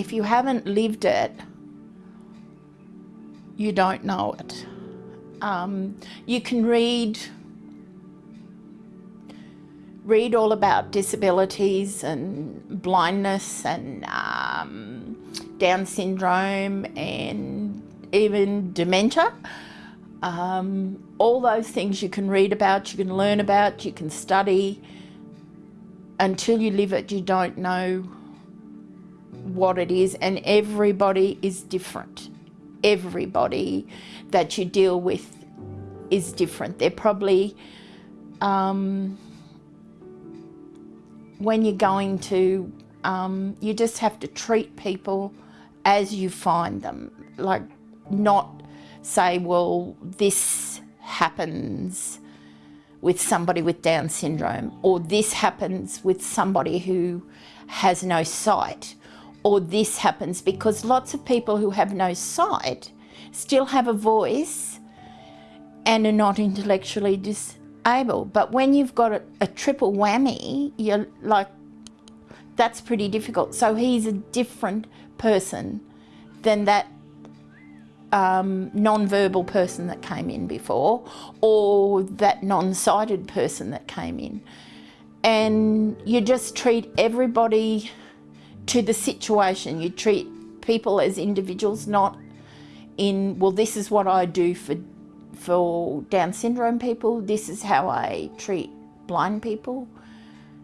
if you haven't lived it, you don't know it. Um, you can read read all about disabilities and blindness and um, Down syndrome and even dementia. Um, all those things you can read about, you can learn about, you can study. Until you live it, you don't know what it is and everybody is different. Everybody that you deal with is different. They're probably, um, when you're going to, um, you just have to treat people as you find them. Like not say, well, this happens with somebody with Down syndrome, or this happens with somebody who has no sight, or this happens because lots of people who have no sight still have a voice and are not intellectually disabled. But when you've got a, a triple whammy, you're like, that's pretty difficult. So he's a different person than that um, non-verbal person that came in before or that non-sighted person that came in. And you just treat everybody to the situation. You treat people as individuals, not in, well, this is what I do for, for Down syndrome people. This is how I treat blind people.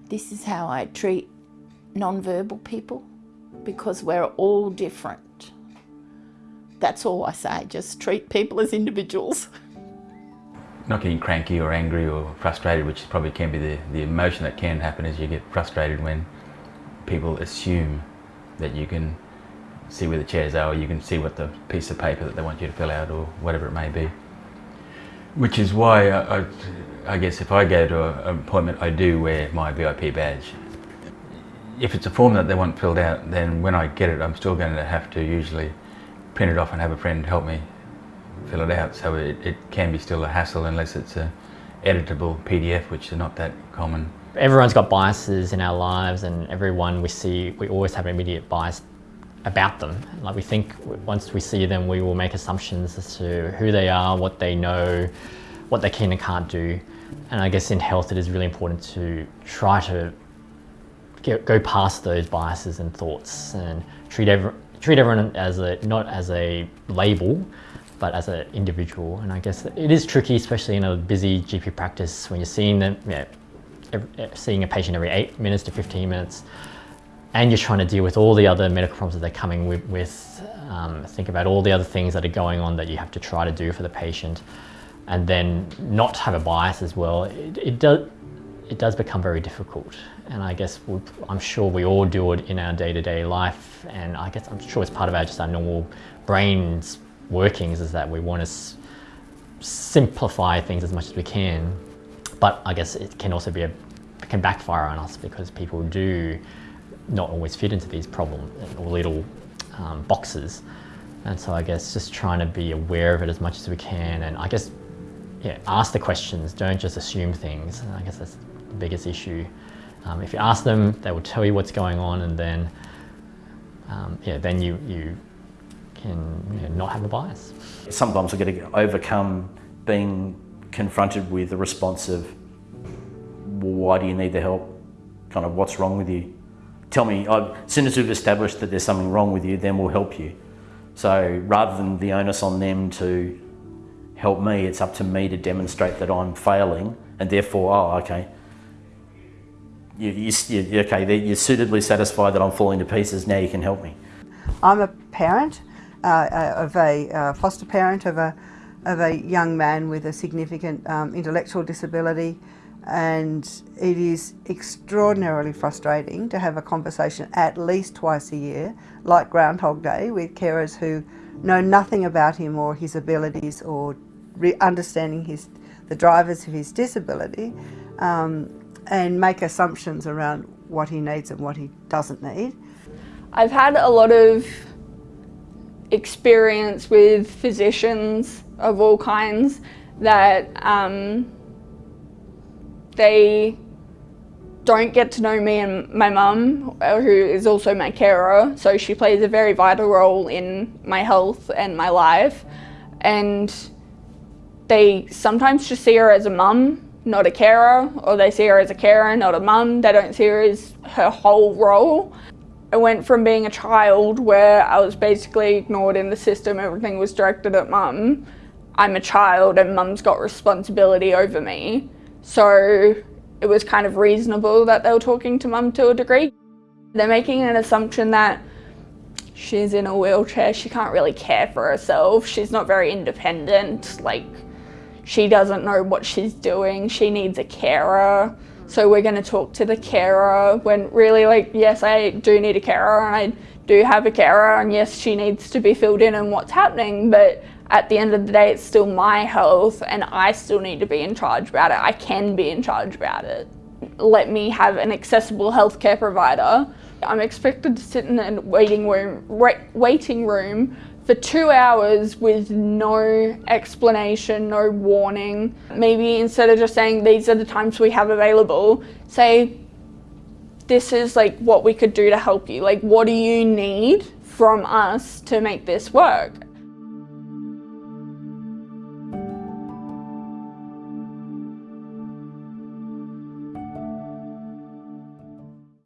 This is how I treat non-verbal people because we're all different. That's all I say, just treat people as individuals. Not getting cranky or angry or frustrated, which probably can be the, the emotion that can happen is you get frustrated when people assume that you can see where the chairs are or you can see what the piece of paper that they want you to fill out or whatever it may be. Which is why I, I, I guess if I go to an appointment I do wear my VIP badge. If it's a form that they want filled out then when I get it I'm still going to have to usually print it off and have a friend help me fill it out. So it, it can be still a hassle unless it's a editable PDF, which is not that common. Everyone's got biases in our lives and everyone we see, we always have an immediate bias about them. Like we think once we see them, we will make assumptions as to who they are, what they know, what they can and can't do. And I guess in health, it is really important to try to get, go past those biases and thoughts and treat every, treat everyone as a, not as a label, but as an individual. And I guess it is tricky, especially in a busy GP practice when you're seeing them, seeing a patient every eight minutes to 15 minutes, and you're trying to deal with all the other medical problems that they're coming with, with um, think about all the other things that are going on that you have to try to do for the patient, and then not have a bias as well. It, it does, it does become very difficult. And I guess we, I'm sure we all do it in our day-to-day -day life. And I guess I'm sure it's part of our just our normal brain's workings is that we want to simplify things as much as we can. But I guess it can also be a, can backfire on us because people do not always fit into these problem or little um, boxes. And so I guess just trying to be aware of it as much as we can and I guess yeah, ask the questions, don't just assume things. And I guess that's the biggest issue. Um, if you ask them, they will tell you what's going on and then, um, yeah, then you, you can you know, not have a bias. Sometimes I get to overcome being confronted with the response of, why do you need the help? Kind of what's wrong with you? Tell me, as soon as we've established that there's something wrong with you, then we'll help you. So rather than the onus on them to help me, it's up to me to demonstrate that I'm failing and therefore, oh, okay, you, you, okay, you're suitably satisfied that I'm falling to pieces, now you can help me. I'm a parent uh, uh, of a uh, foster parent of a, of a young man with a significant um, intellectual disability and it is extraordinarily frustrating to have a conversation at least twice a year, like Groundhog Day, with carers who know nothing about him or his abilities or understanding his, the drivers of his disability. Um, and make assumptions around what he needs and what he doesn't need. I've had a lot of experience with physicians of all kinds that um, they don't get to know me and my mum, uh, who is also my carer. So she plays a very vital role in my health and my life. And they sometimes just see her as a mum, not a carer, or they see her as a carer, not a mum. They don't see her as her whole role. I went from being a child where I was basically ignored in the system, everything was directed at mum. I'm a child and mum's got responsibility over me. So it was kind of reasonable that they were talking to mum to a degree. They're making an assumption that she's in a wheelchair, she can't really care for herself, she's not very independent, like she doesn't know what she's doing, she needs a carer. So we're going to talk to the carer when really like, yes, I do need a carer and I do have a carer and yes, she needs to be filled in on what's happening, but at the end of the day, it's still my health and I still need to be in charge about it. I can be in charge about it. Let me have an accessible healthcare provider. I'm expected to sit in a waiting room, waiting room for two hours with no explanation, no warning. Maybe instead of just saying these are the times we have available, say this is like what we could do to help you. Like what do you need from us to make this work?